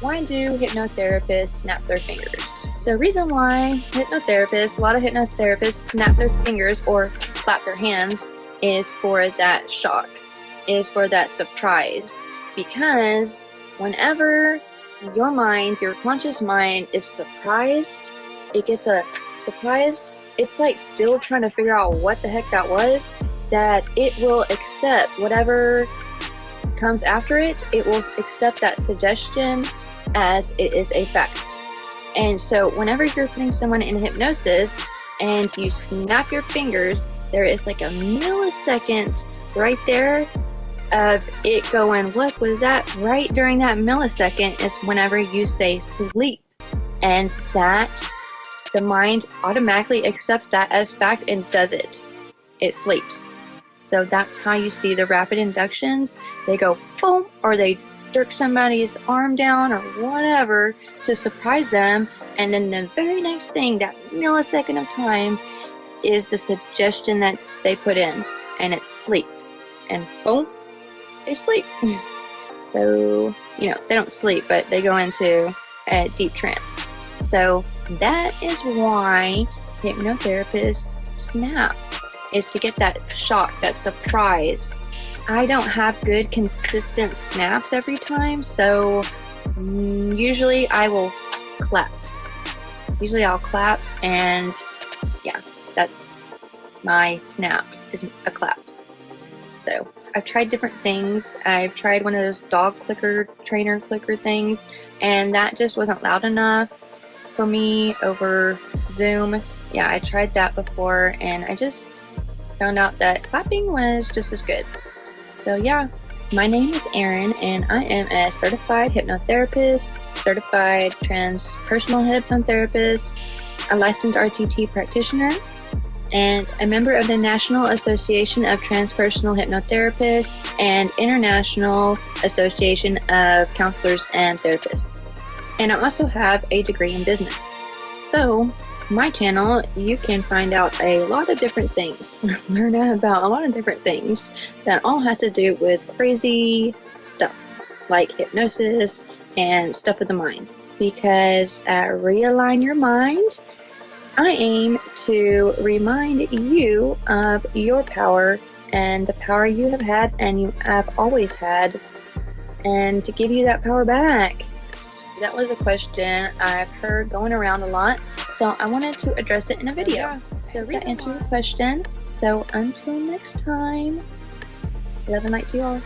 why do hypnotherapists snap their fingers? So reason why hypnotherapists, a lot of hypnotherapists snap their fingers or clap their hands is for that shock, is for that surprise. Because whenever your mind, your conscious mind is surprised, it gets a surprised, it's like still trying to figure out what the heck that was, that it will accept whatever comes after it, it will accept that suggestion as it is a fact. And so whenever you're putting someone in hypnosis and you snap your fingers, there is like a millisecond right there of it going, what was that? Right during that millisecond is whenever you say sleep. And that, the mind automatically accepts that as fact and does it. It sleeps. So that's how you see the rapid inductions. They go boom, or they jerk somebody's arm down or whatever to surprise them. And then the very next thing, that millisecond of time, is the suggestion that they put in. And it's sleep. And boom, they sleep. so, you know, they don't sleep, but they go into a deep trance. So that is why hypnotherapists snap is to get that shock, that surprise. I don't have good consistent snaps every time, so mm, usually I will clap. Usually I'll clap and yeah, that's my snap is a clap. So I've tried different things. I've tried one of those dog clicker, trainer clicker things, and that just wasn't loud enough for me over Zoom. Yeah, I tried that before and I just found out that clapping was just as good. So yeah, my name is Erin and I am a certified hypnotherapist, certified transpersonal hypnotherapist, a licensed RTT practitioner, and a member of the National Association of Transpersonal Hypnotherapists and International Association of Counselors and Therapists. And I also have a degree in business. So, my channel, you can find out a lot of different things, learn about a lot of different things that all has to do with crazy stuff, like hypnosis and stuff with the mind. Because at Realign Your Mind, I aim to remind you of your power and the power you have had and you have always had, and to give you that power back. That was a question I've heard going around a lot, so I wanted to address it in a video. So that answered your question. So until next time, love and light to you all.